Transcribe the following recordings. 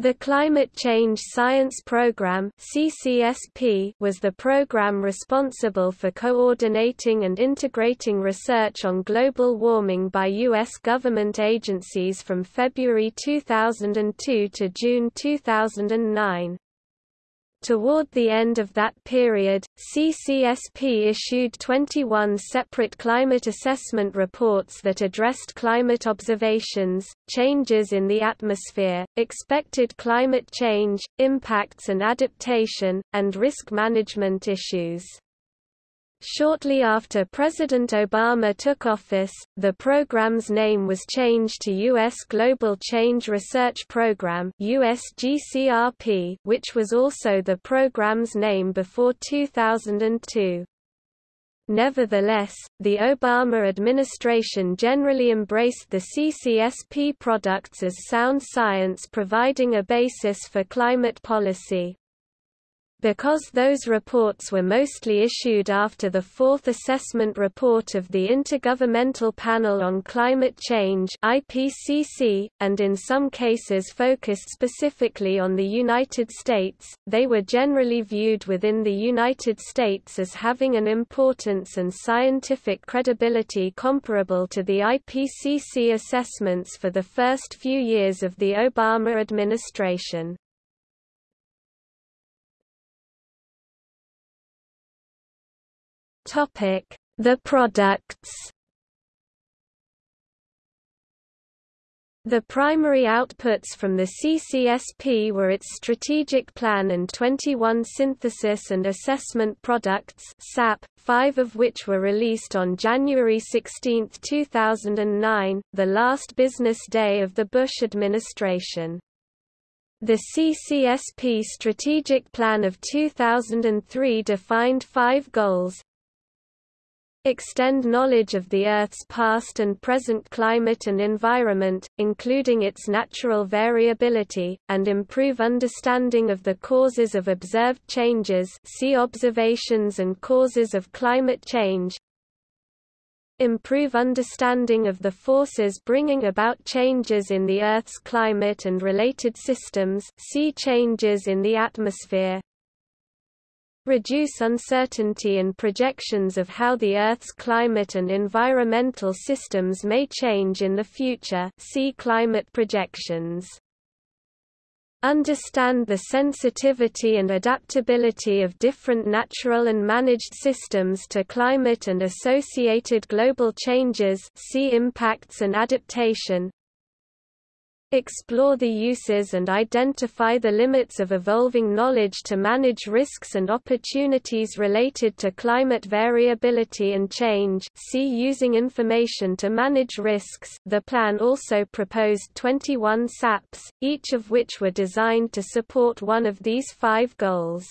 The Climate Change Science Program (CCSP) was the program responsible for coordinating and integrating research on global warming by US government agencies from February 2002 to June 2009. Toward the end of that period, CCSP issued 21 separate climate assessment reports that addressed climate observations, changes in the atmosphere, expected climate change, impacts and adaptation, and risk management issues. Shortly after President Obama took office, the program's name was changed to U.S. Global Change Research Program USGCRP, which was also the program's name before 2002. Nevertheless, the Obama administration generally embraced the CCSP products as sound science providing a basis for climate policy. Because those reports were mostly issued after the fourth assessment report of the Intergovernmental Panel on Climate Change IPCC, and in some cases focused specifically on the United States, they were generally viewed within the United States as having an importance and scientific credibility comparable to the IPCC assessments for the first few years of the Obama administration. Topic: The products. The primary outputs from the CCSP were its strategic plan and 21 synthesis and assessment products SAP, five of which were released on January 16, 2009, the last business day of the Bush administration. The CCSP Strategic Plan of 2003 defined five goals, extend knowledge of the Earth's past and present climate and environment, including its natural variability, and improve understanding of the causes of observed changes see observations and causes of climate change, improve understanding of the forces bringing about changes in the Earth's climate and related systems see changes in the atmosphere, reduce uncertainty in projections of how the Earth's climate and environmental systems may change in the future see climate projections. Understand the sensitivity and adaptability of different natural and managed systems to climate and associated global changes see impacts and adaptation, Explore the uses and identify the limits of evolving knowledge to manage risks and opportunities related to climate variability and change see Using information to manage risks the plan also proposed 21 SAPs, each of which were designed to support one of these five goals.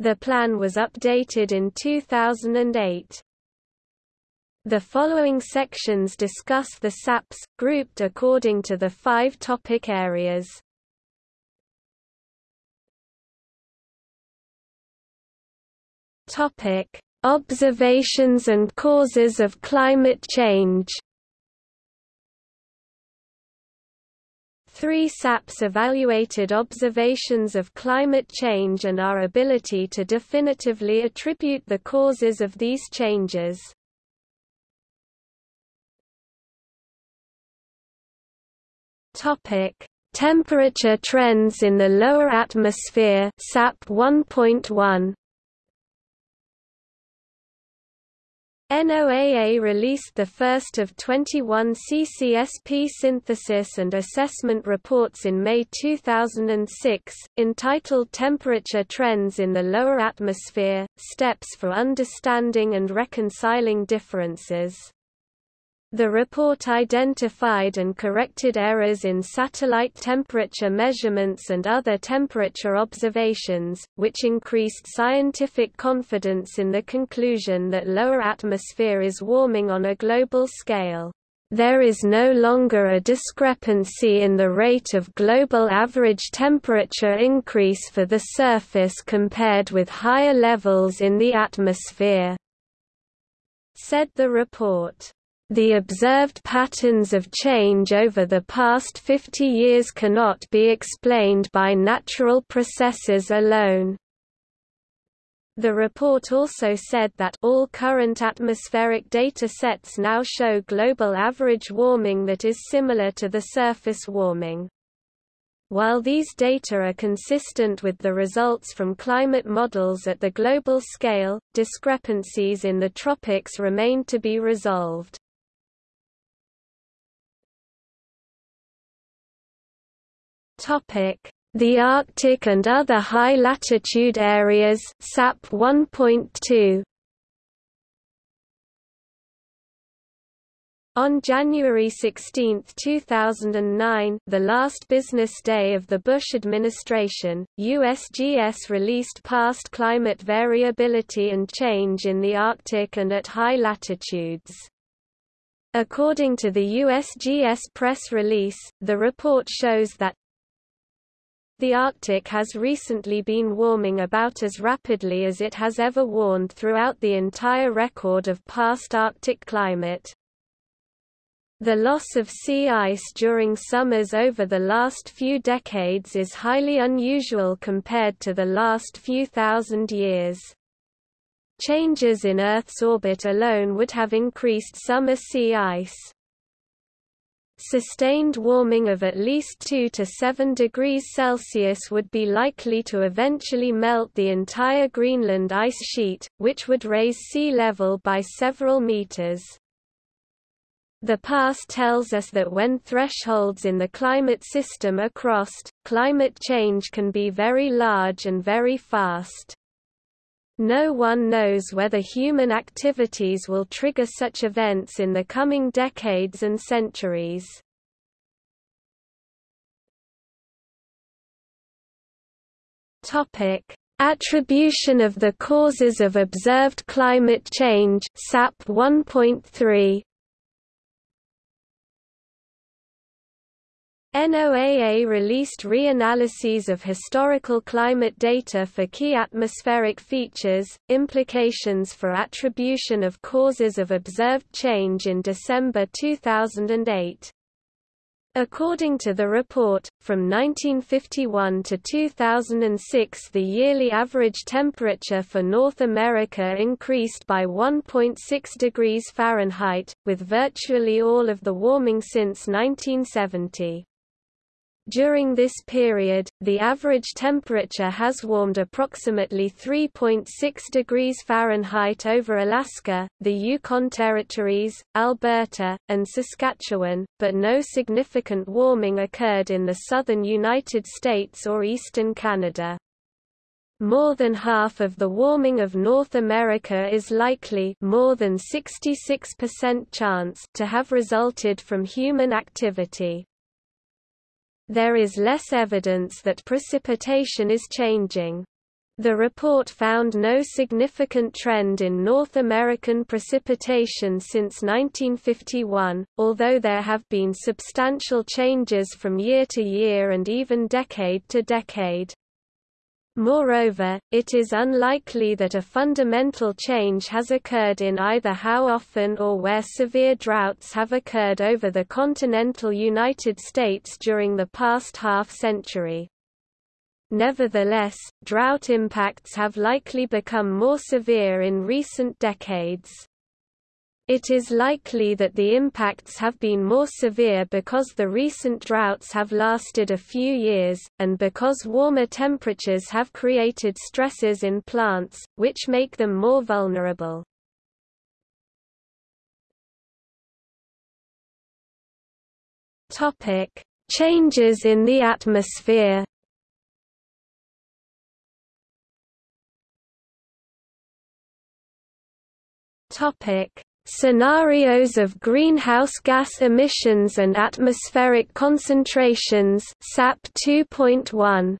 The plan was updated in 2008. The following sections discuss the SAPs, grouped according to the five topic areas. Topic: Observations and causes of climate change. Three SAPs evaluated observations of climate change and our ability to definitively attribute the causes of these changes. Topic: Temperature trends in the lower atmosphere SAP 1.1 NOAA released the first of 21 CCSP synthesis and assessment reports in May 2006, entitled Temperature Trends in the Lower Atmosphere, Steps for Understanding and Reconciling Differences. The report identified and corrected errors in satellite temperature measurements and other temperature observations, which increased scientific confidence in the conclusion that lower atmosphere is warming on a global scale. There is no longer a discrepancy in the rate of global average temperature increase for the surface compared with higher levels in the atmosphere, said the report. The observed patterns of change over the past 50 years cannot be explained by natural processes alone. The report also said that all current atmospheric data sets now show global average warming that is similar to the surface warming. While these data are consistent with the results from climate models at the global scale, discrepancies in the tropics remain to be resolved. The Arctic and other high-latitude areas SAP 1.2 On January 16, 2009 the last business day of the Bush administration, USGS released past climate variability and change in the Arctic and at high latitudes. According to the USGS press release, the report shows that the Arctic has recently been warming about as rapidly as it has ever warmed throughout the entire record of past Arctic climate. The loss of sea ice during summers over the last few decades is highly unusual compared to the last few thousand years. Changes in Earth's orbit alone would have increased summer sea ice. Sustained warming of at least 2 to 7 degrees Celsius would be likely to eventually melt the entire Greenland ice sheet, which would raise sea level by several meters. The past tells us that when thresholds in the climate system are crossed, climate change can be very large and very fast. No one knows whether human activities will trigger such events in the coming decades and centuries. Topic: Attribution of the causes of observed climate change SAP 1.3 NOAA released reanalyses of historical climate data for key atmospheric features, implications for attribution of causes of observed change in December 2008. According to the report, from 1951 to 2006 the yearly average temperature for North America increased by 1.6 degrees Fahrenheit, with virtually all of the warming since 1970. During this period, the average temperature has warmed approximately 3.6 degrees Fahrenheit over Alaska, the Yukon Territories, Alberta, and Saskatchewan, but no significant warming occurred in the southern United States or eastern Canada. More than half of the warming of North America is likely more than 66% chance to have resulted from human activity. There is less evidence that precipitation is changing. The report found no significant trend in North American precipitation since 1951, although there have been substantial changes from year to year and even decade to decade. Moreover, it is unlikely that a fundamental change has occurred in either how often or where severe droughts have occurred over the continental United States during the past half-century. Nevertheless, drought impacts have likely become more severe in recent decades. It is likely that the impacts have been more severe because the recent droughts have lasted a few years, and because warmer temperatures have created stresses in plants, which make them more vulnerable. Changes in the atmosphere Topic: Scenarios of greenhouse gas emissions and atmospheric concentrations SAP 2.1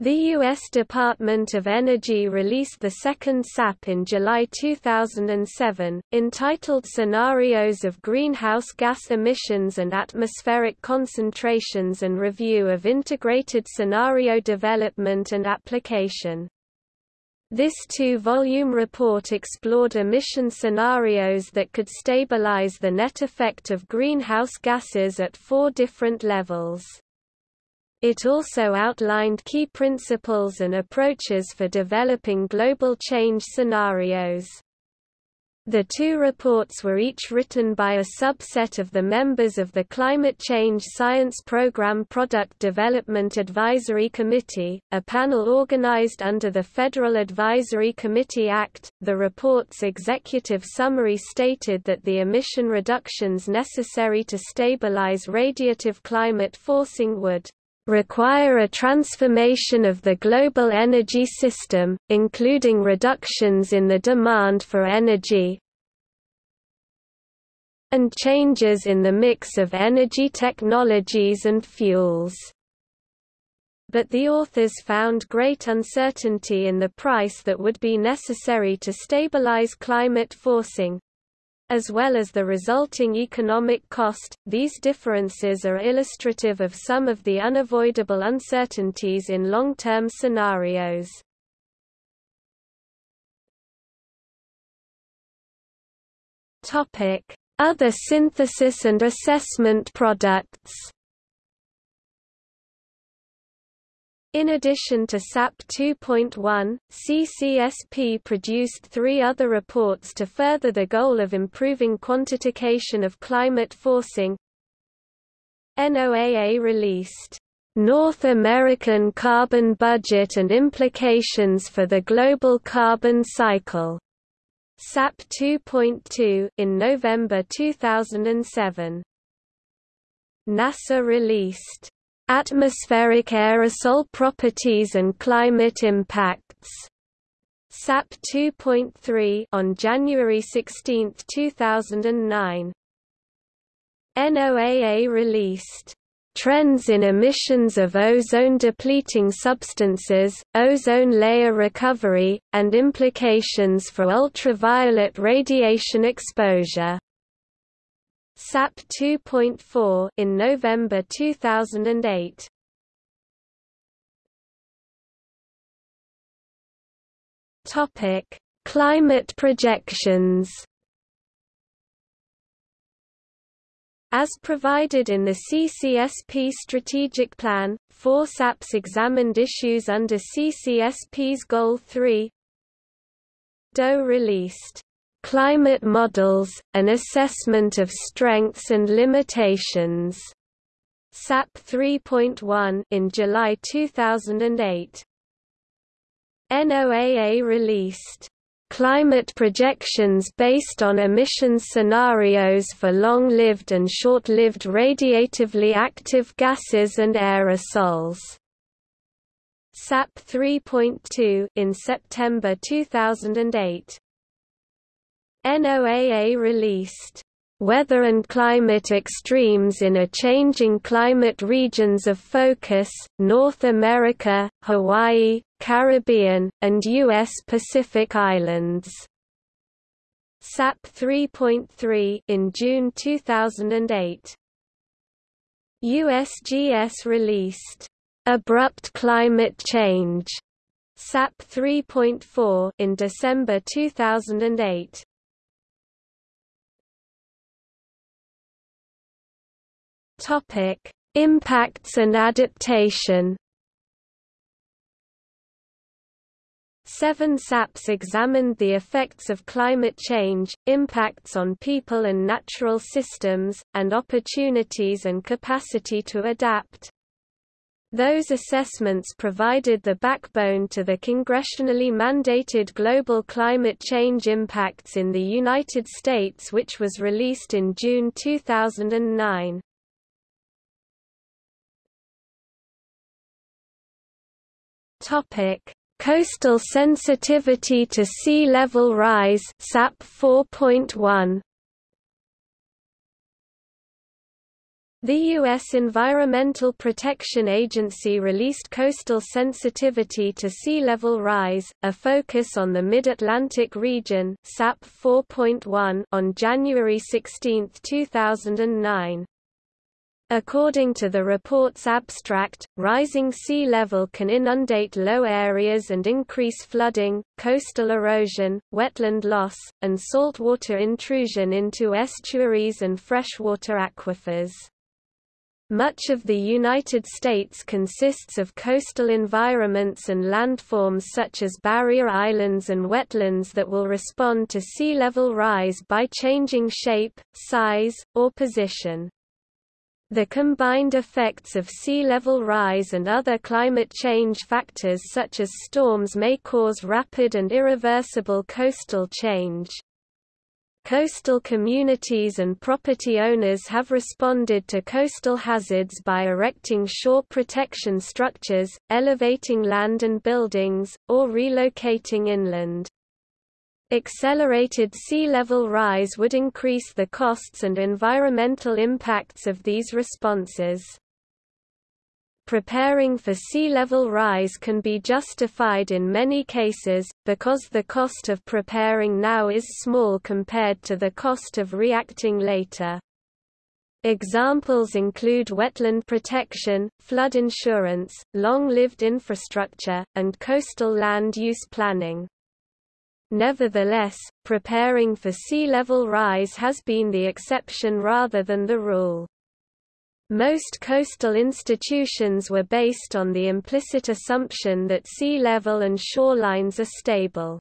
The U.S. Department of Energy released the second SAP in July 2007, entitled Scenarios of Greenhouse Gas Emissions and Atmospheric Concentrations and Review of Integrated Scenario Development and Application. This two-volume report explored emission scenarios that could stabilize the net effect of greenhouse gases at four different levels. It also outlined key principles and approaches for developing global change scenarios. The two reports were each written by a subset of the members of the Climate Change Science Program Product Development Advisory Committee, a panel organized under the Federal Advisory Committee Act. The report's executive summary stated that the emission reductions necessary to stabilize radiative climate forcing would require a transformation of the global energy system, including reductions in the demand for energy and changes in the mix of energy technologies and fuels. But the authors found great uncertainty in the price that would be necessary to stabilize climate forcing, as well as the resulting economic cost. These differences are illustrative of some of the unavoidable uncertainties in long-term scenarios. Topic: Other synthesis and assessment products. In addition to SAP 2.1, CCSP produced three other reports to further the goal of improving quantification of climate forcing. NOAA released, "...North American Carbon Budget and Implications for the Global Carbon Cycle", SAP 2.2 in November 2007. NASA released Atmospheric aerosol properties and climate impacts. SAP 2.3 on January 16, 2009. NOAA released Trends in emissions of ozone-depleting substances, ozone layer recovery, and implications for ultraviolet radiation exposure. SAP 2.4 in November 2008. Topic: Climate projections. As provided in the CCSP strategic plan, four SAPs examined issues under CCSP's Goal 3. DOE released Climate Models, an Assessment of Strengths and Limitations. SAP 3.1 in July 2008. NOAA released climate projections based on emissions scenarios for long-lived and short-lived radiatively active gases and aerosols. SAP 3.2 in September 2008. NOAA released Weather and Climate Extremes in a Changing Climate Regions of Focus, North America, Hawaii, Caribbean, and U.S. Pacific Islands. SAP 3.3 in June 2008. USGS released Abrupt Climate Change SAP 3.4 in December 2008. Topic: Impacts and adaptation. Seven SAPs examined the effects of climate change, impacts on people and natural systems, and opportunities and capacity to adapt. Those assessments provided the backbone to the congressionally mandated Global Climate Change Impacts in the United States which was released in June 2009. Topic: Coastal sensitivity to sea level rise SAP 4.1 The U.S. Environmental Protection Agency released Coastal Sensitivity to Sea Level Rise, a focus on the Mid-Atlantic region SAP 4.1 on January 16, 2009. According to the report's abstract, rising sea level can inundate low areas and increase flooding, coastal erosion, wetland loss, and saltwater intrusion into estuaries and freshwater aquifers. Much of the United States consists of coastal environments and landforms such as barrier islands and wetlands that will respond to sea level rise by changing shape, size, or position. The combined effects of sea level rise and other climate change factors such as storms may cause rapid and irreversible coastal change. Coastal communities and property owners have responded to coastal hazards by erecting shore protection structures, elevating land and buildings, or relocating inland. Accelerated sea level rise would increase the costs and environmental impacts of these responses. Preparing for sea level rise can be justified in many cases, because the cost of preparing now is small compared to the cost of reacting later. Examples include wetland protection, flood insurance, long-lived infrastructure, and coastal land use planning. Nevertheless, preparing for sea level rise has been the exception rather than the rule. Most coastal institutions were based on the implicit assumption that sea level and shorelines are stable.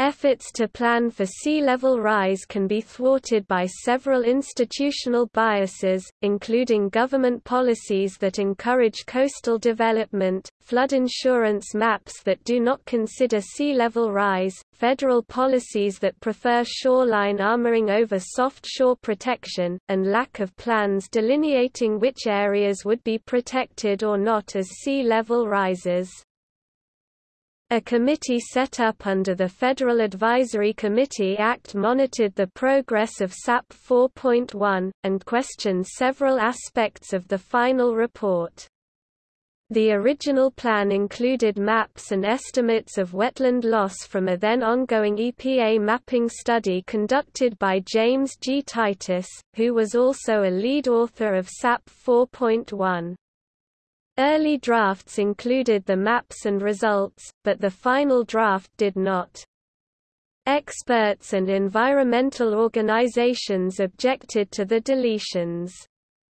Efforts to plan for sea level rise can be thwarted by several institutional biases, including government policies that encourage coastal development, flood insurance maps that do not consider sea level rise, federal policies that prefer shoreline armoring over soft shore protection, and lack of plans delineating which areas would be protected or not as sea level rises. A committee set up under the Federal Advisory Committee Act monitored the progress of SAP 4.1, and questioned several aspects of the final report. The original plan included maps and estimates of wetland loss from a then ongoing EPA mapping study conducted by James G. Titus, who was also a lead author of SAP 4.1. Early drafts included the maps and results, but the final draft did not. Experts and environmental organizations objected to the deletions.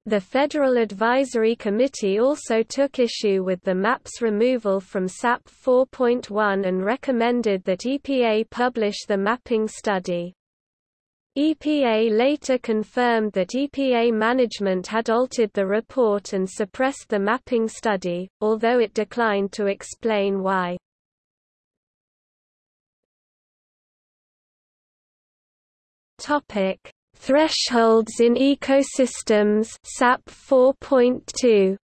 The Federal Advisory Committee also took issue with the map's removal from SAP 4.1 and recommended that EPA publish the mapping study. EPA later confirmed that EPA management had altered the report and suppressed the mapping study, although it declined to explain why. Topic: Thresholds in ecosystems SAP 4.2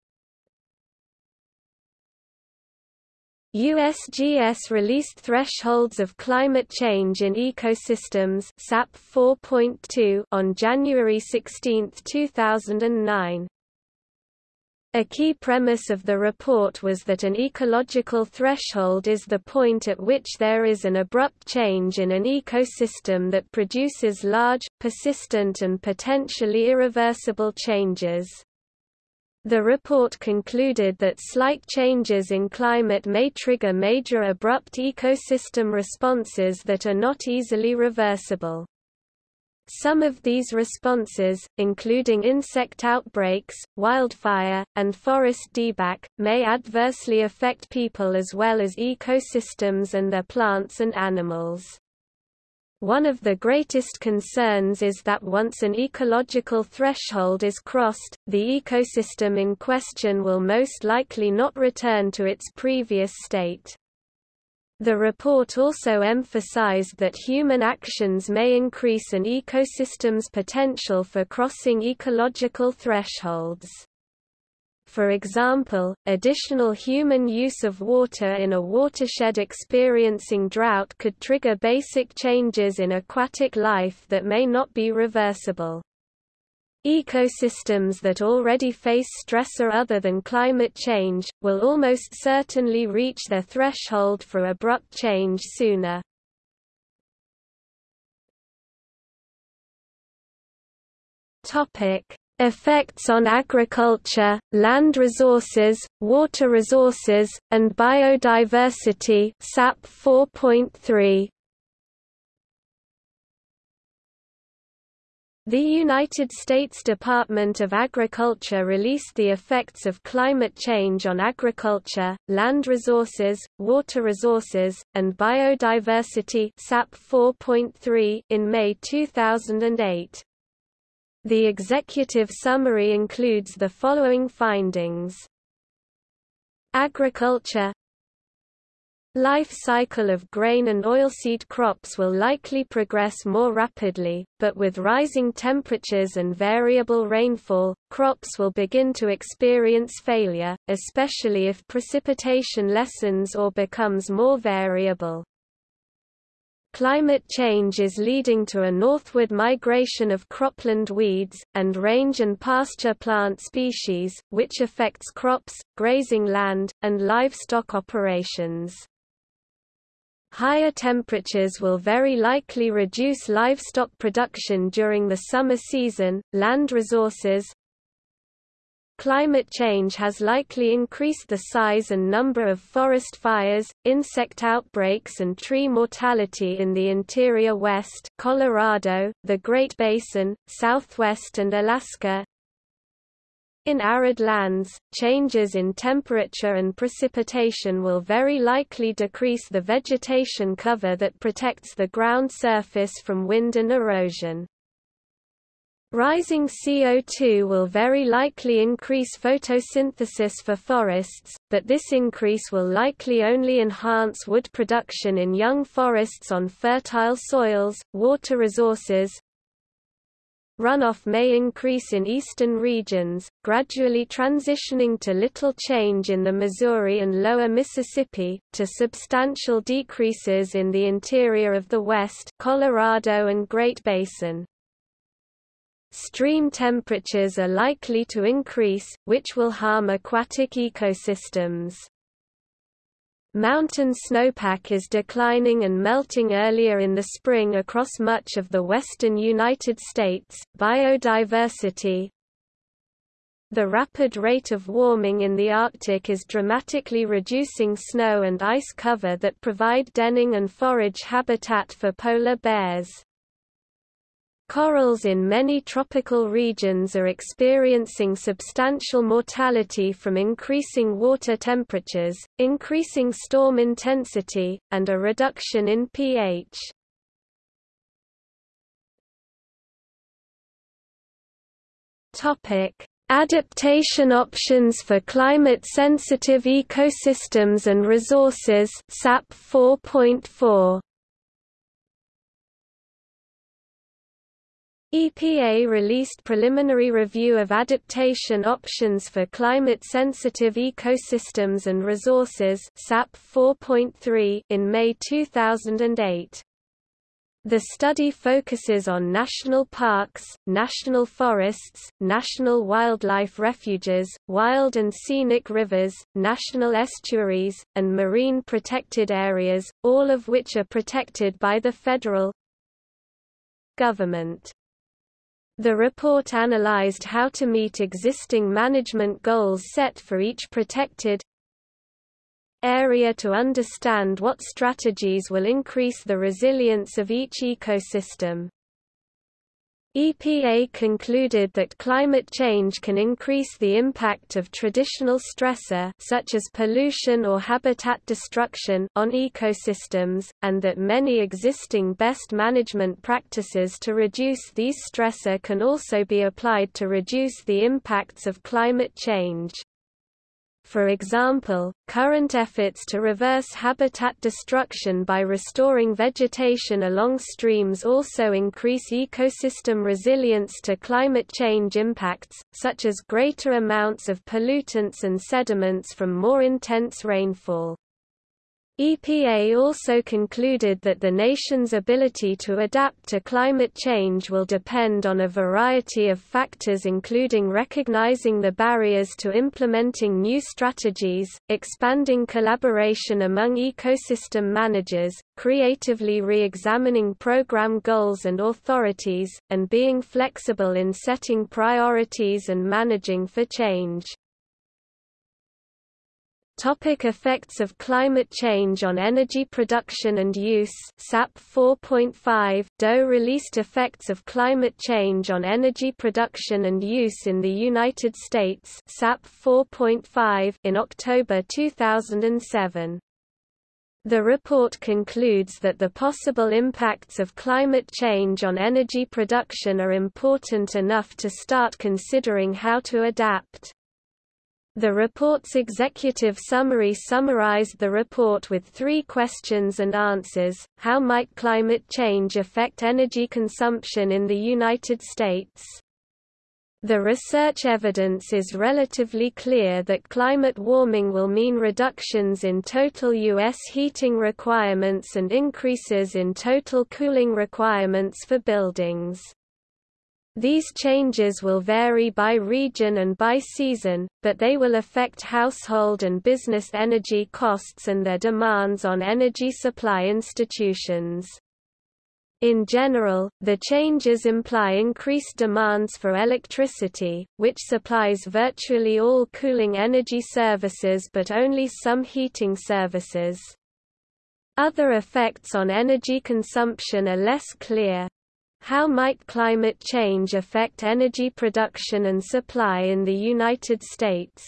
USGS released Thresholds of Climate Change in Ecosystems SAP 4.2 on January 16, 2009. A key premise of the report was that an ecological threshold is the point at which there is an abrupt change in an ecosystem that produces large, persistent and potentially irreversible changes. The report concluded that slight changes in climate may trigger major abrupt ecosystem responses that are not easily reversible. Some of these responses, including insect outbreaks, wildfire, and forest dieback, may adversely affect people as well as ecosystems and their plants and animals. One of the greatest concerns is that once an ecological threshold is crossed, the ecosystem in question will most likely not return to its previous state. The report also emphasized that human actions may increase an ecosystem's potential for crossing ecological thresholds. For example, additional human use of water in a watershed experiencing drought could trigger basic changes in aquatic life that may not be reversible. Ecosystems that already face stressor other than climate change, will almost certainly reach their threshold for abrupt change sooner. Effects on agriculture, land resources, water resources, and biodiversity SAP 4.3. The United States Department of Agriculture released the effects of climate change on agriculture, land resources, water resources, and biodiversity SAP 4.3 in May 2008. The executive summary includes the following findings. Agriculture Life cycle of grain and oilseed crops will likely progress more rapidly, but with rising temperatures and variable rainfall, crops will begin to experience failure, especially if precipitation lessens or becomes more variable. Climate change is leading to a northward migration of cropland weeds, and range and pasture plant species, which affects crops, grazing land, and livestock operations. Higher temperatures will very likely reduce livestock production during the summer season. Land resources, Climate change has likely increased the size and number of forest fires, insect outbreaks and tree mortality in the interior west Colorado, the Great Basin, southwest and Alaska. In arid lands, changes in temperature and precipitation will very likely decrease the vegetation cover that protects the ground surface from wind and erosion. Rising CO2 will very likely increase photosynthesis for forests, but this increase will likely only enhance wood production in young forests on fertile soils, water resources. Runoff may increase in eastern regions, gradually transitioning to little change in the Missouri and lower Mississippi, to substantial decreases in the interior of the West Colorado and Great Basin. Stream temperatures are likely to increase, which will harm aquatic ecosystems. Mountain snowpack is declining and melting earlier in the spring across much of the western United States. Biodiversity The rapid rate of warming in the Arctic is dramatically reducing snow and ice cover that provide denning and forage habitat for polar bears. Corals in many tropical regions are experiencing substantial mortality from increasing water temperatures, increasing storm intensity, and a reduction in pH. Adaptation options for climate-sensitive ecosystems and resources SAP 4.4 EPA released preliminary review of adaptation options for climate-sensitive ecosystems and resources SAP 4.3 in May 2008. The study focuses on national parks, national forests, national wildlife refuges, wild and scenic rivers, national estuaries, and marine protected areas, all of which are protected by the federal government. The report analyzed how to meet existing management goals set for each protected area to understand what strategies will increase the resilience of each ecosystem. EPA concluded that climate change can increase the impact of traditional stressor such as pollution or habitat destruction on ecosystems, and that many existing best management practices to reduce these stressor can also be applied to reduce the impacts of climate change. For example, current efforts to reverse habitat destruction by restoring vegetation along streams also increase ecosystem resilience to climate change impacts, such as greater amounts of pollutants and sediments from more intense rainfall. EPA also concluded that the nation's ability to adapt to climate change will depend on a variety of factors including recognizing the barriers to implementing new strategies, expanding collaboration among ecosystem managers, creatively re-examining program goals and authorities, and being flexible in setting priorities and managing for change. Topic effects of climate change on energy production and use SAP 4.5 DOE released Effects of Climate Change on Energy Production and Use in the United States SAP 4.5 in October 2007. The report concludes that the possible impacts of climate change on energy production are important enough to start considering how to adapt. The report's executive summary summarized the report with three questions and answers, how might climate change affect energy consumption in the United States? The research evidence is relatively clear that climate warming will mean reductions in total U.S. heating requirements and increases in total cooling requirements for buildings. These changes will vary by region and by season, but they will affect household and business energy costs and their demands on energy supply institutions. In general, the changes imply increased demands for electricity, which supplies virtually all cooling energy services but only some heating services. Other effects on energy consumption are less clear. How might climate change affect energy production and supply in the United States?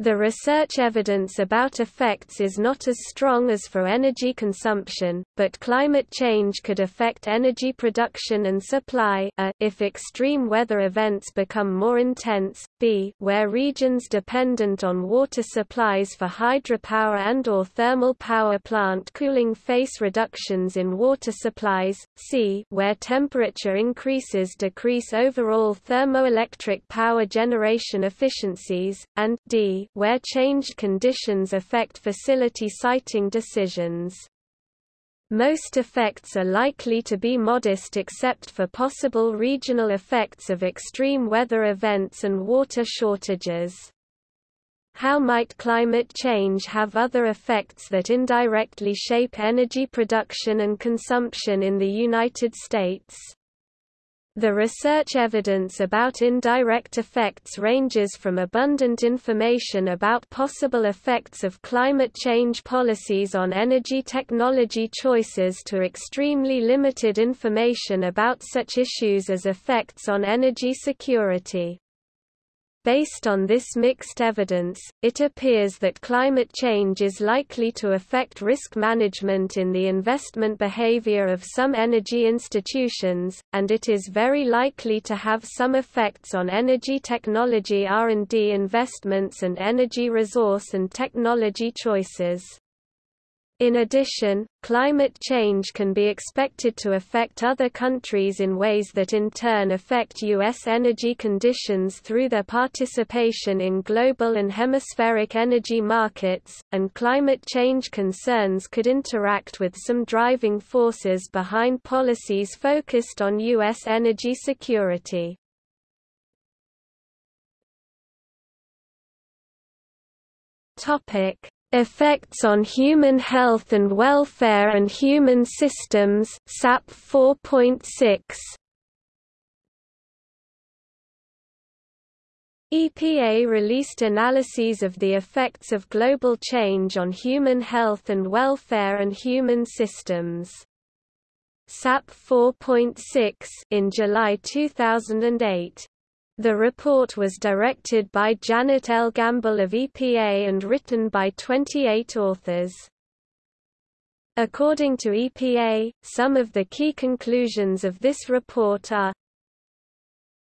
The research evidence about effects is not as strong as for energy consumption, but climate change could affect energy production and supply a, if extreme weather events become more intense, b where regions dependent on water supplies for hydropower and or thermal power plant cooling face reductions in water supplies, c where temperature increases decrease overall thermoelectric power generation efficiencies, and d where changed conditions affect facility siting decisions. Most effects are likely to be modest except for possible regional effects of extreme weather events and water shortages. How might climate change have other effects that indirectly shape energy production and consumption in the United States? The research evidence about indirect effects ranges from abundant information about possible effects of climate change policies on energy technology choices to extremely limited information about such issues as effects on energy security. Based on this mixed evidence, it appears that climate change is likely to affect risk management in the investment behavior of some energy institutions, and it is very likely to have some effects on energy technology R&D investments and energy resource and technology choices. In addition, climate change can be expected to affect other countries in ways that in turn affect U.S. energy conditions through their participation in global and hemispheric energy markets, and climate change concerns could interact with some driving forces behind policies focused on U.S. energy security. Topic Effects on Human Health and Welfare and Human Systems SAP 4.6 EPA released analyses of the effects of global change on human health and welfare and human systems. SAP 4.6 in July 2008. The report was directed by Janet L. Gamble of EPA and written by 28 authors. According to EPA, some of the key conclusions of this report are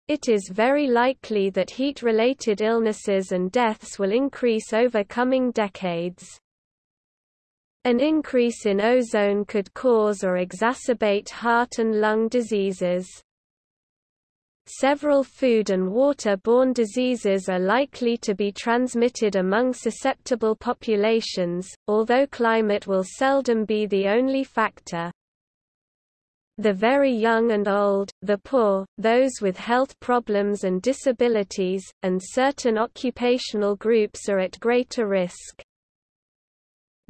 It is very likely that heat-related illnesses and deaths will increase over coming decades. An increase in ozone could cause or exacerbate heart and lung diseases. Several food and water-borne diseases are likely to be transmitted among susceptible populations, although climate will seldom be the only factor. The very young and old, the poor, those with health problems and disabilities, and certain occupational groups are at greater risk.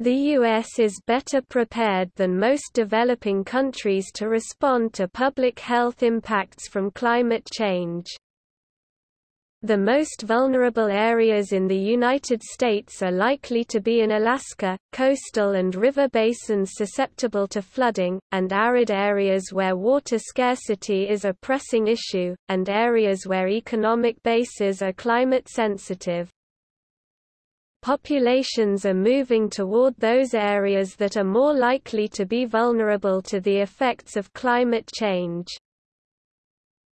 The U.S. is better prepared than most developing countries to respond to public health impacts from climate change. The most vulnerable areas in the United States are likely to be in Alaska, coastal and river basins susceptible to flooding, and arid areas where water scarcity is a pressing issue, and areas where economic bases are climate sensitive. Populations are moving toward those areas that are more likely to be vulnerable to the effects of climate change.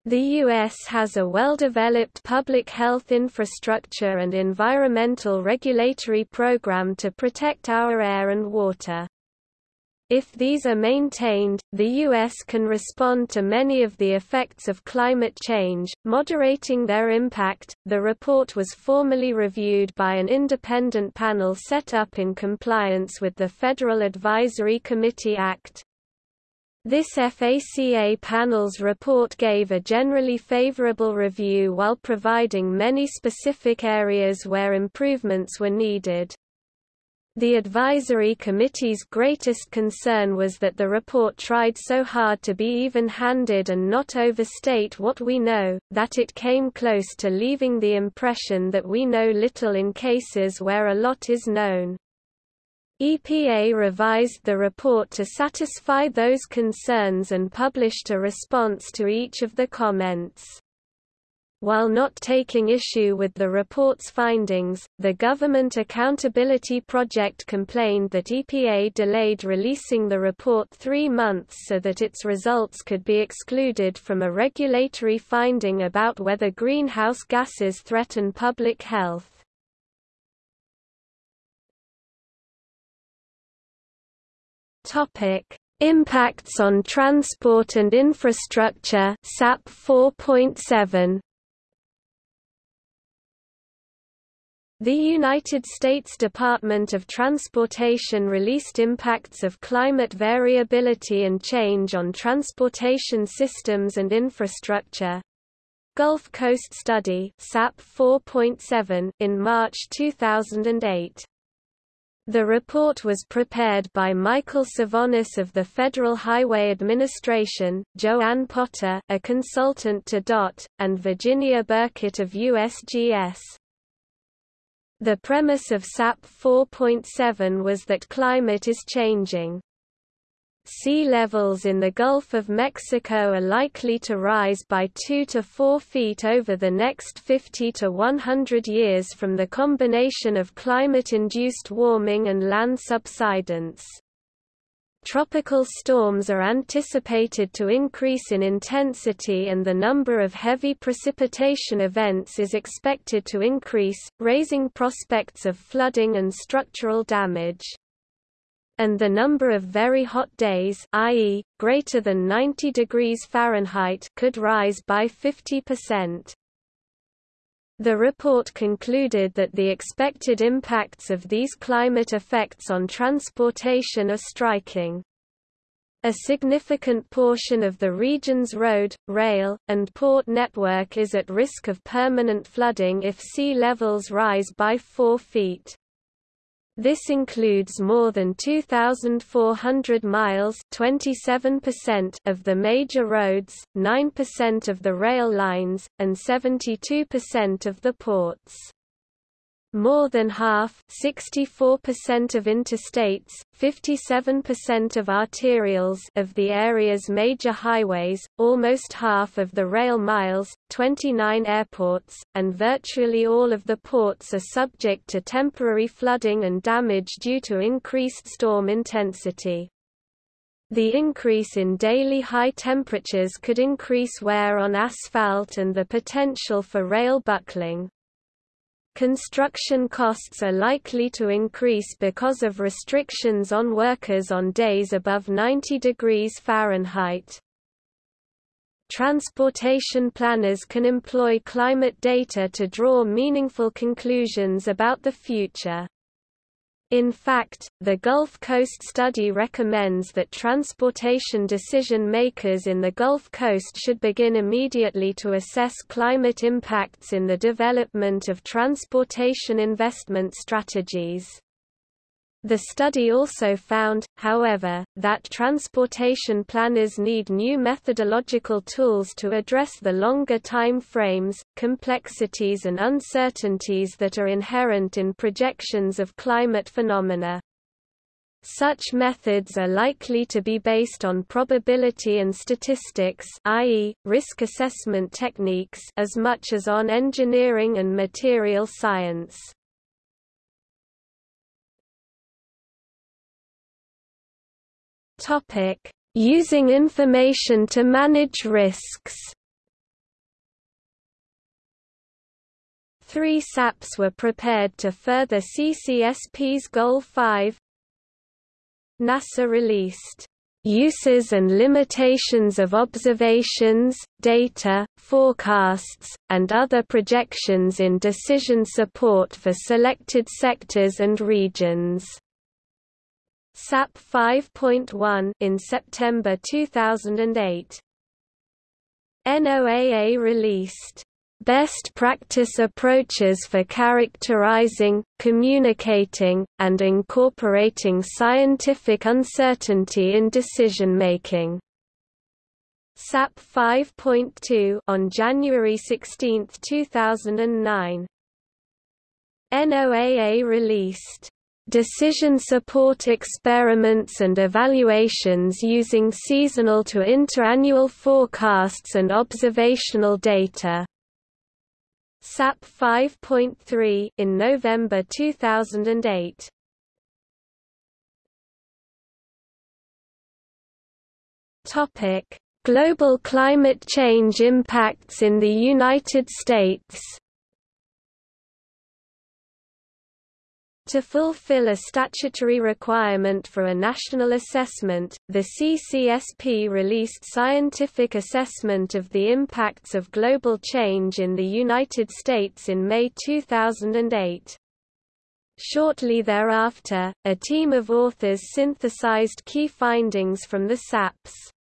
The U.S. has a well-developed public health infrastructure and environmental regulatory program to protect our air and water. If these are maintained, the U.S. can respond to many of the effects of climate change, moderating their impact. The report was formally reviewed by an independent panel set up in compliance with the Federal Advisory Committee Act. This FACA panel's report gave a generally favorable review while providing many specific areas where improvements were needed. The advisory committee's greatest concern was that the report tried so hard to be even-handed and not overstate what we know, that it came close to leaving the impression that we know little in cases where a lot is known. EPA revised the report to satisfy those concerns and published a response to each of the comments. While not taking issue with the report's findings, the Government Accountability Project complained that EPA delayed releasing the report three months so that its results could be excluded from a regulatory finding about whether greenhouse gases threaten public health. Impacts on transport and infrastructure SAP 4.7 The United States Department of Transportation released Impacts of Climate Variability and Change on Transportation Systems and Infrastructure Gulf Coast Study SAP 4.7 in March 2008. The report was prepared by Michael Savonis of the Federal Highway Administration, Joanne Potter a consultant to DOT, and Virginia Burkett of USGS. The premise of SAP 4.7 was that climate is changing. Sea levels in the Gulf of Mexico are likely to rise by 2 to 4 feet over the next 50 to 100 years from the combination of climate-induced warming and land subsidence. Tropical storms are anticipated to increase in intensity and the number of heavy precipitation events is expected to increase, raising prospects of flooding and structural damage. And the number of very hot days i.e., greater than 90 degrees Fahrenheit could rise by 50%. The report concluded that the expected impacts of these climate effects on transportation are striking. A significant portion of the region's road, rail, and port network is at risk of permanent flooding if sea levels rise by 4 feet. This includes more than 2,400 miles of the major roads, 9% of the rail lines, and 72% of the ports. More than half 64% of interstates, 57% of arterials of the area's major highways, almost half of the rail miles, 29 airports, and virtually all of the ports are subject to temporary flooding and damage due to increased storm intensity. The increase in daily high temperatures could increase wear on asphalt and the potential for rail buckling. Construction costs are likely to increase because of restrictions on workers on days above 90 degrees Fahrenheit. transportation planners can employ climate data to draw meaningful conclusions about the future. In fact, the Gulf Coast study recommends that transportation decision makers in the Gulf Coast should begin immediately to assess climate impacts in the development of transportation investment strategies. The study also found, however, that transportation planners need new methodological tools to address the longer time frames, complexities and uncertainties that are inherent in projections of climate phenomena. Such methods are likely to be based on probability and statistics i.e., risk assessment techniques as much as on engineering and material science. Topic: Using information to manage risks. Three SAPs were prepared to further CCSP's Goal 5. NASA released uses and limitations of observations, data, forecasts, and other projections in decision support for selected sectors and regions. SAP 5.1 in September 2008. NOAA released Best Practice Approaches for Characterizing, Communicating, and Incorporating Scientific Uncertainty in Decision-Making. SAP 5.2 on January 16, 2009. NOAA released Decision support experiments and evaluations using seasonal to interannual forecasts and observational data. SAP 5.3 in November 2008. Topic: Global climate change impacts in the United States. To fulfill a statutory requirement for a national assessment, the CCSP released Scientific Assessment of the Impacts of Global Change in the United States in May 2008. Shortly thereafter, a team of authors synthesized key findings from the SAPs.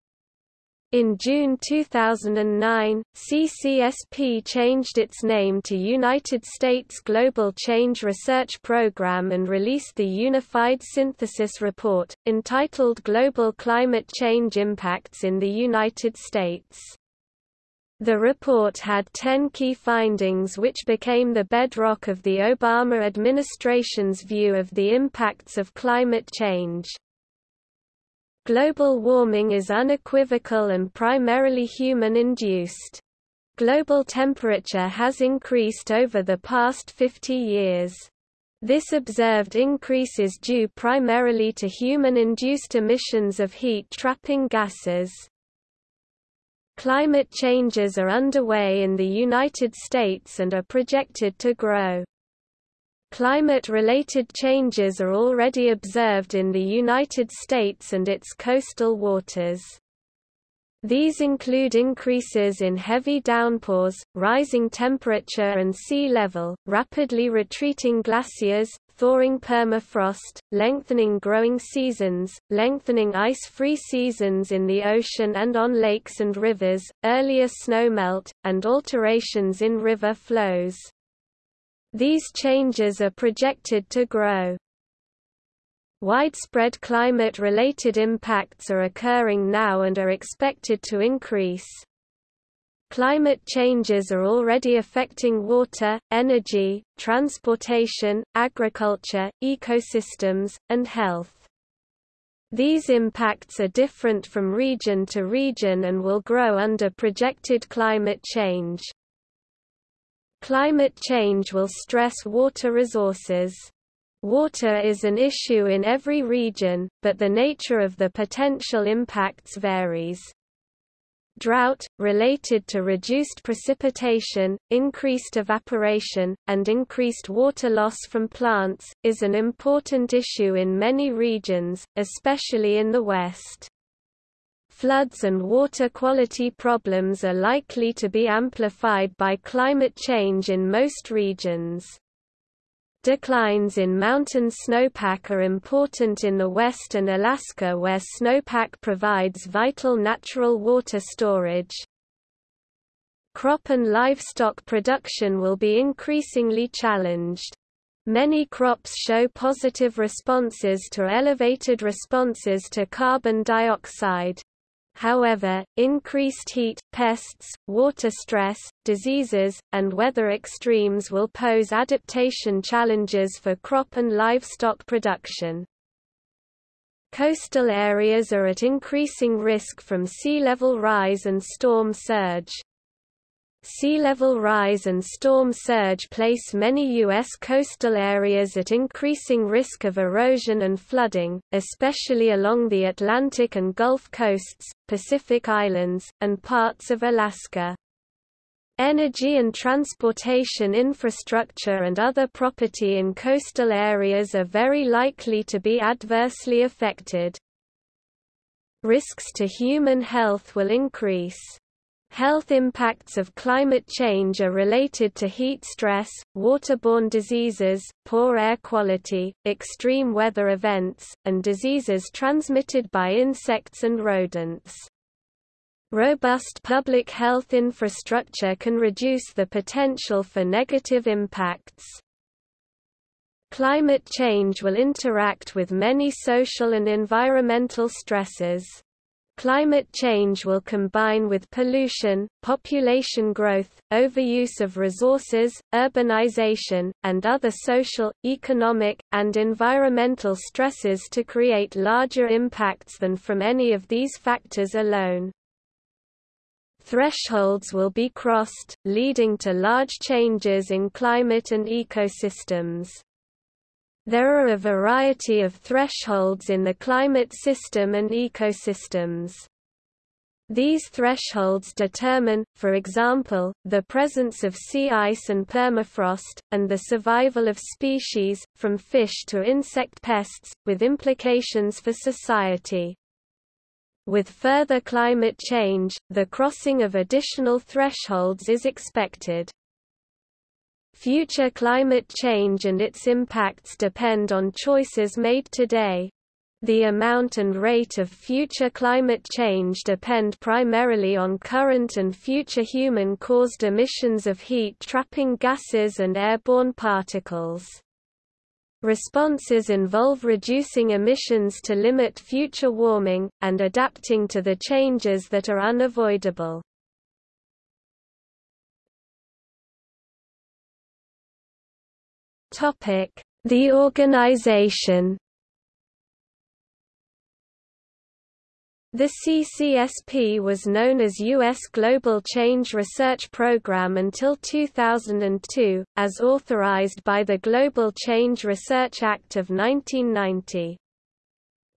In June 2009, CCSP changed its name to United States Global Change Research Program and released the Unified Synthesis Report, entitled Global Climate Change Impacts in the United States. The report had 10 key findings which became the bedrock of the Obama administration's view of the impacts of climate change. Global warming is unequivocal and primarily human-induced. Global temperature has increased over the past 50 years. This observed increase is due primarily to human-induced emissions of heat-trapping gases. Climate changes are underway in the United States and are projected to grow. Climate-related changes are already observed in the United States and its coastal waters. These include increases in heavy downpours, rising temperature and sea level, rapidly retreating glaciers, thawing permafrost, lengthening growing seasons, lengthening ice-free seasons in the ocean and on lakes and rivers, earlier snowmelt, and alterations in river flows. These changes are projected to grow. Widespread climate-related impacts are occurring now and are expected to increase. Climate changes are already affecting water, energy, transportation, agriculture, ecosystems, and health. These impacts are different from region to region and will grow under projected climate change. Climate change will stress water resources. Water is an issue in every region, but the nature of the potential impacts varies. Drought, related to reduced precipitation, increased evaporation, and increased water loss from plants, is an important issue in many regions, especially in the West. Floods and water quality problems are likely to be amplified by climate change in most regions. Declines in mountain snowpack are important in the west and Alaska where snowpack provides vital natural water storage. Crop and livestock production will be increasingly challenged. Many crops show positive responses to elevated responses to carbon dioxide. However, increased heat, pests, water stress, diseases, and weather extremes will pose adaptation challenges for crop and livestock production. Coastal areas are at increasing risk from sea level rise and storm surge. Sea level rise and storm surge place many U.S. coastal areas at increasing risk of erosion and flooding, especially along the Atlantic and Gulf coasts, Pacific Islands, and parts of Alaska. Energy and transportation infrastructure and other property in coastal areas are very likely to be adversely affected. Risks to human health will increase. Health impacts of climate change are related to heat stress, waterborne diseases, poor air quality, extreme weather events, and diseases transmitted by insects and rodents. Robust public health infrastructure can reduce the potential for negative impacts. Climate change will interact with many social and environmental stresses. Climate change will combine with pollution, population growth, overuse of resources, urbanization, and other social, economic, and environmental stresses to create larger impacts than from any of these factors alone. Thresholds will be crossed, leading to large changes in climate and ecosystems. There are a variety of thresholds in the climate system and ecosystems. These thresholds determine, for example, the presence of sea ice and permafrost, and the survival of species, from fish to insect pests, with implications for society. With further climate change, the crossing of additional thresholds is expected. Future climate change and its impacts depend on choices made today. The amount and rate of future climate change depend primarily on current and future human-caused emissions of heat-trapping gases and airborne particles. Responses involve reducing emissions to limit future warming, and adapting to the changes that are unavoidable. The organization The CCSP was known as U.S. Global Change Research Program until 2002, as authorized by the Global Change Research Act of 1990.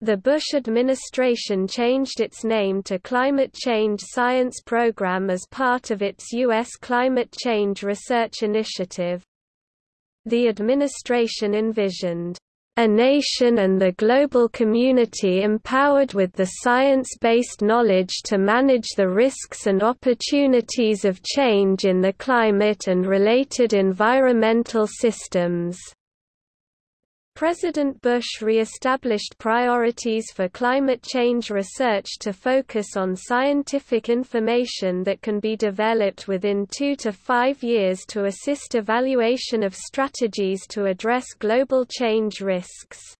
The Bush administration changed its name to Climate Change Science Program as part of its U.S. Climate Change Research Initiative. The administration envisioned a nation and the global community empowered with the science-based knowledge to manage the risks and opportunities of change in the climate and related environmental systems. President Bush re-established priorities for climate change research to focus on scientific information that can be developed within two to five years to assist evaluation of strategies to address global change risks.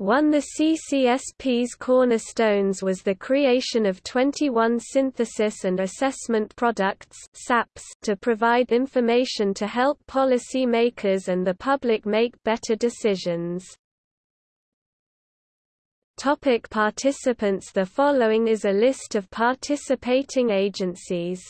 One of the CCSP's cornerstones was the creation of 21 synthesis and assessment products SAPs to provide information to help policy makers and the public make better decisions. Topic participants The following is a list of participating agencies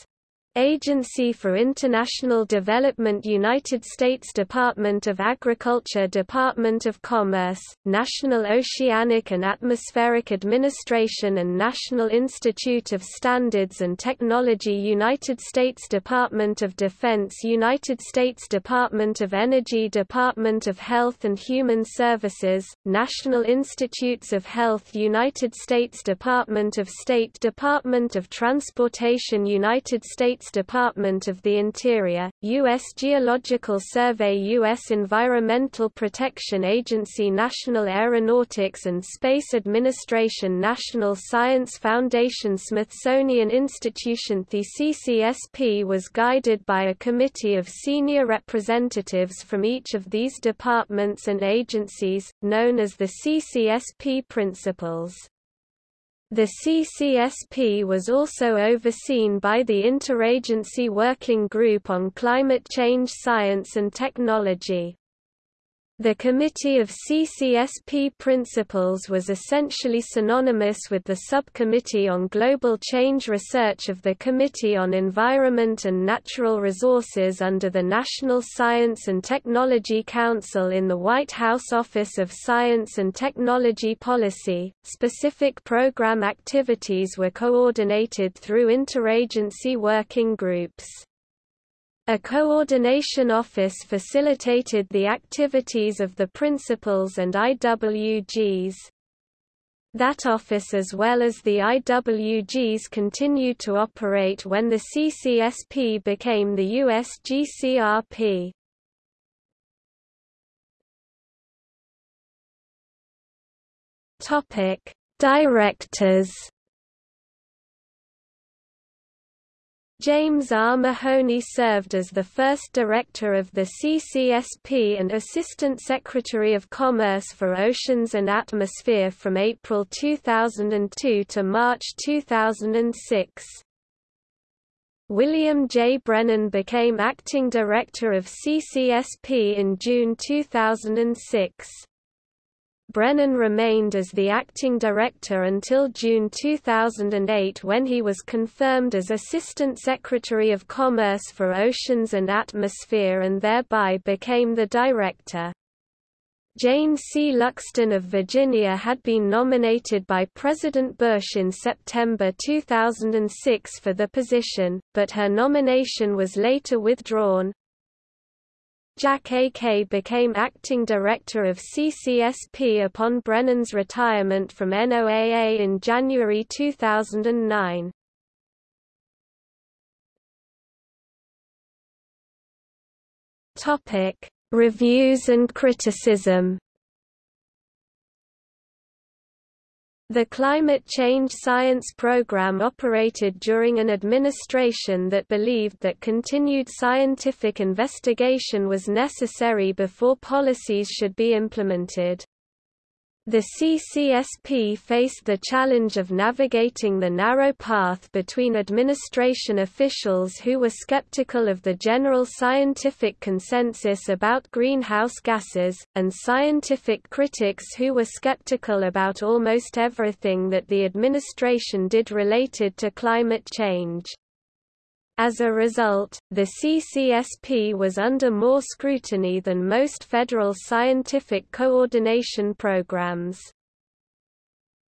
Agency for International Development United States Department of Agriculture Department of Commerce, National Oceanic and Atmospheric Administration and National Institute of Standards and Technology United States Department of Defense United States Department of Energy Department of Health and Human Services, National Institutes of Health United States Department of State Department of Transportation United States Department of the Interior, U.S. Geological Survey U.S. Environmental Protection Agency National Aeronautics and Space Administration National Science Foundation Smithsonian Institution The CCSP was guided by a committee of senior representatives from each of these departments and agencies, known as the CCSP principals. The CCSP was also overseen by the Interagency Working Group on Climate Change Science and Technology. The Committee of CCSP Principals was essentially synonymous with the Subcommittee on Global Change Research of the Committee on Environment and Natural Resources under the National Science and Technology Council in the White House Office of Science and Technology Policy. Specific program activities were coordinated through interagency working groups. A coordination office facilitated the activities of the principals and IWGs. That office as well as the IWGs continued to operate when the CCSP became the USGCRP. Directors James R. Mahoney served as the first director of the CCSP and Assistant Secretary of Commerce for Oceans and Atmosphere from April 2002 to March 2006. William J. Brennan became acting director of CCSP in June 2006. Brennan remained as the acting director until June 2008 when he was confirmed as Assistant Secretary of Commerce for Oceans and Atmosphere and thereby became the director. Jane C. Luxton of Virginia had been nominated by President Bush in September 2006 for the position, but her nomination was later withdrawn. Jack A. Kaye became acting director of CCSP upon Brennan's retirement from NOAA in January 2009. Topic: Reviews and criticism. The climate change science program operated during an administration that believed that continued scientific investigation was necessary before policies should be implemented. The CCSP faced the challenge of navigating the narrow path between administration officials who were skeptical of the general scientific consensus about greenhouse gases, and scientific critics who were skeptical about almost everything that the administration did related to climate change. As a result, the CCSP was under more scrutiny than most federal scientific coordination programs.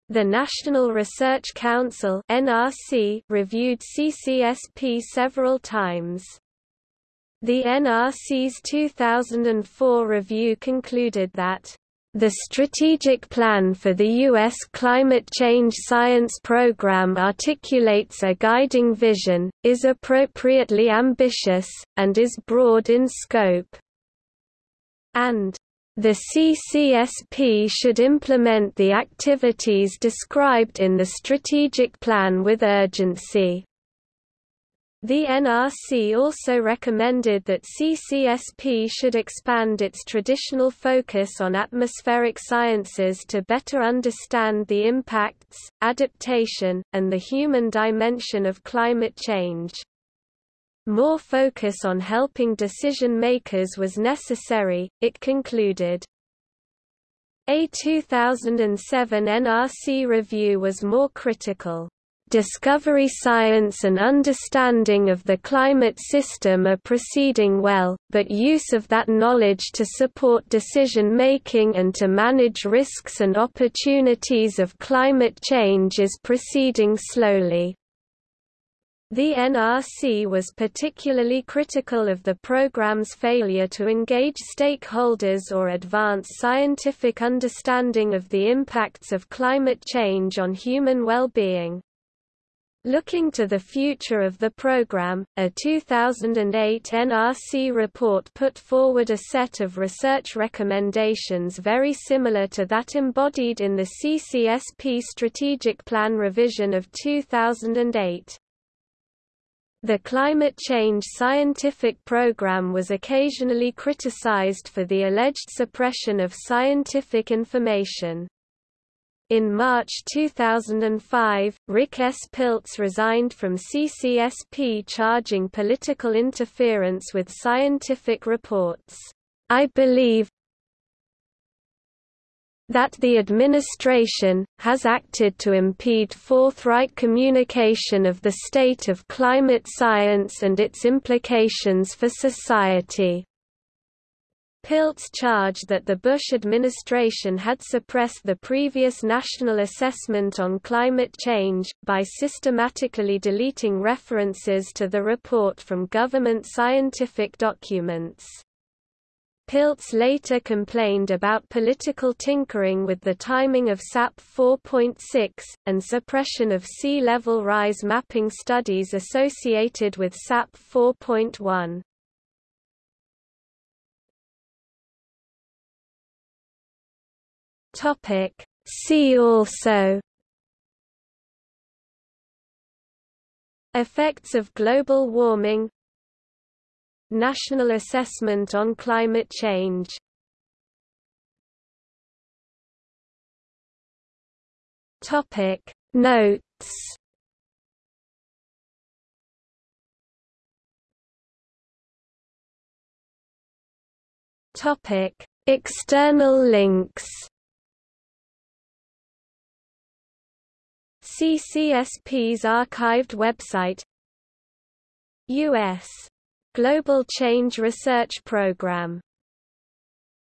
The National Research Council (NRC) reviewed CCSP several times. The NRC's 2004 review concluded that the Strategic Plan for the U.S. Climate Change Science Program articulates a guiding vision, is appropriately ambitious, and is broad in scope. And the CCSP should implement the activities described in the strategic plan with urgency. The NRC also recommended that CCSP should expand its traditional focus on atmospheric sciences to better understand the impacts, adaptation, and the human dimension of climate change. More focus on helping decision makers was necessary, it concluded. A 2007 NRC review was more critical. Discovery science and understanding of the climate system are proceeding well, but use of that knowledge to support decision-making and to manage risks and opportunities of climate change is proceeding slowly. The NRC was particularly critical of the program's failure to engage stakeholders or advance scientific understanding of the impacts of climate change on human well-being. Looking to the future of the program, a 2008 NRC report put forward a set of research recommendations very similar to that embodied in the CCSP Strategic Plan revision of 2008. The climate change scientific program was occasionally criticized for the alleged suppression of scientific information. In March 2005, Rick S. Piltz resigned from CCSP charging political interference with scientific reports. I believe that the administration, has acted to impede forthright communication of the state of climate science and its implications for society. Piltz charged that the Bush administration had suppressed the previous national assessment on climate change, by systematically deleting references to the report from government scientific documents. Piltz later complained about political tinkering with the timing of SAP 4.6, and suppression of sea level rise mapping studies associated with SAP 4.1. Topic. See also Effects of global warming National Assessment on Climate Change Topic. Notes Topic. External links CCSP's archived website U.S. Global Change Research Program